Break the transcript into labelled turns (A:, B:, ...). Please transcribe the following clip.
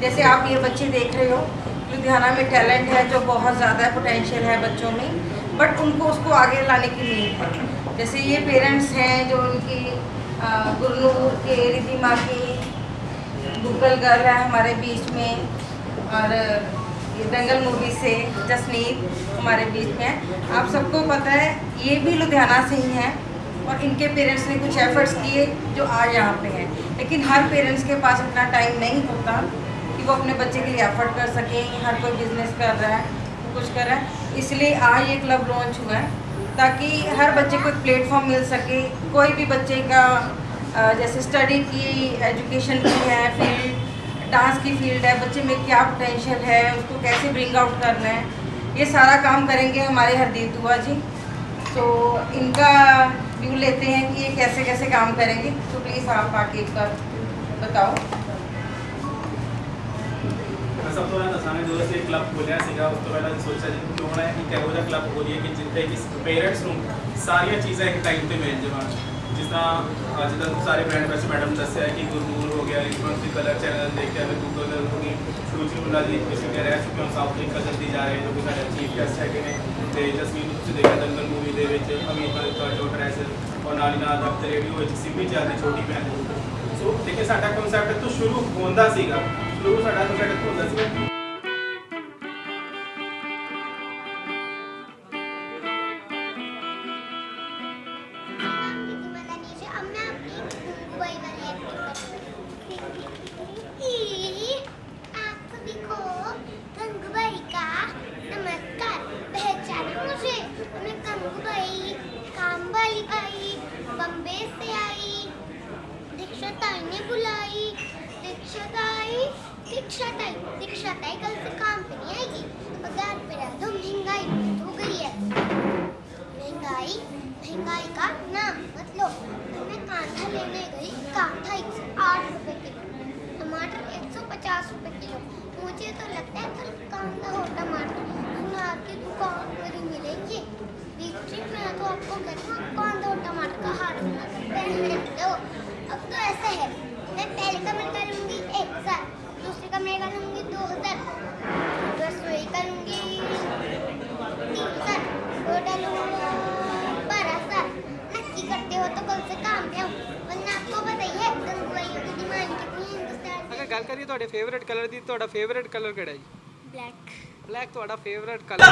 A: जैसे आप ये बच्चे देख रहे हो, लुधियाना में टैलेंट है जो बहुत ज़्यादा पोटेंशियल है बच्चों में बट उनको उसको आगे लाने की नीड है। जैसे ये पेरेंट्स हैं जो उनकी गुरनूर के रिधिमा की गूगल गर्ल है हमारे बीच में, और दंगल मूवी से जसनीत हमारे बीच में आप सबको पता है, ये भी लुधियाना से ही हैं, और इनके पेरेंट्स ने कुछ एफर्ट्स किए जो आज यहाँ पे हैं। लेकिन हर पेरेंट्स के पास इतना टाइम नहीं होता। वो अपने बच्चे के लिए एफर्ट कर सके, हर कोई बिज़नेस कर रहा है, कुछ कर रहा है। इसलिए आज ये क्लब लॉन्च हुआ है, ताकि हर बच्चे को एक प्लेटफॉर्म मिल सके। कोई भी बच्चे का जैसे स्टडी की एजुकेशन की है फ़ील्ड डांस की फ़ील्ड है, बच्चे में क्या पोटेंशियल है, उसको कैसे ब्रिंग आउट करना है, ये सारा काम करेंगे हमारे हरदीप दुआ जी। तो इनका व्यू लेते हैं कि ये कैसे कैसे काम करेंगे। तो प्लीज़ आप आके एक बार बताओ।
B: ਸਭ ਤੋਂ ਪਹਿਲਾਂ ਦੱਸਾਂਗਾ ਜਦੋਂ ਅਸੀਂ ਕਲੱਬ ਖੋਲ੍ਹਿਆ ਸੀਗਾ, ਉਸ ਤੋਂ ਪਹਿਲਾਂ ਅਸੀਂ ਸੋਚਿਆ ਜੀ ਕਿਉਂ ਨਾ ਇੱਕ ਇਹੋ ਜਿਹਾ ਕਲੱਬ ਖੋਲ੍ਹੀਏ ਕਿ ਜਿੱਥੇ ਕਿ ਪੇਰੈਂਟਸ ਨੂੰ ਸਾਰੀਆਂ ਚੀਜ਼ਾਂ ਇੱਕ ਟਾਈਮ ਤੇ ਮਿਲ ਜਾਵਣ ਜਿਸ ਤਰ੍ਹਾਂ ਅੱਜ ਤੱਕ ਸਾਰੇ ਬ੍ਰਾਂਡ ਵੈਸੇ ਮੈਡਮ ਦੱਸਿਆ ਕਿ ਗੁਰਨੂਰ ਹੋ ਗਿਆ ਰਿਸਪੌਂਸਿਵ ਕਲਰ ਚੈਨਲ ਦੇਖਿਆ ਮੈਂ ਗੂਗਲ ਹੋ ਗਈ ਸੂਚੀ ਉਹਨਾਂ ਦੀ ਕਿਸੇ ਰਹਿ ਚੁੱਕੇ ਸੀ ਕਿ ਹੁਣ ਸਾਊਥ ਅਫਰੀਕਾ ਜਲਦੀ ਜਾ ਰਹੇ ਜੋ ਕਿ ਸਾਡੇ ਚੀਫ ਗੈਸਟ ਹੈਗੇ ਨੇ। ਤੇ ਜਸਮੀਨ ਨੂੰ ਤੁਸੀਂ ਦੇਖਿਆ ਦੰਗਲ ਮੂਵੀ ਦੇ ਵਿੱਚ ਅਮੀਰ ਮਲਿਕ ਦਾ ਜੋ ਡਰੈਸ ਔਰ ਨਾਲ ਹੀ ਨਾਲ ਦਫਤਰ ਰੇਡੀਓ ਵਿੱਚ ਸਿੰਮੀ ਚੱਲਦੀ ਛੋਟੀ ਭੈਣ। ਸੋ ਦੇਖੇ ਸਾਡਾ ਕਨਸੈਪਟ ਤੋਂ ਸ਼ੁਰੂ ਹੁੰਦਾ ਸੀਗਾ।
C: दो साढ़ा दो साढ़े को दस दीक्षा ताई दीक्षा ताई कल से काम पे नहीं आएगी पगार पे रह दो, महँगाई बहुत हो गई है। महँगाई महँगाई का नाम मतलब मैं कांधा लेने गई, कांधा एक सौ आठ रुपए किलो, टमाटर एक सौ पचास रुपये किलो। मुझे तो लगता है
D: ਗੱਲ ਕਰੀਏ ਤੁਹਾਡੇ ਫੇਵਰਿਟ ਕਲਰ ਦੀ ਤੁਹਾਡਾ ਫੇਵਰਿਟ ਕਲਰ ਕਿਹੜਾ ਜੀ?
C: ਬਲੈਕ
D: ਬਲੈਕ ਤੁਹਾਡਾ ਫੇਵਰਿਟ ਕਲਰ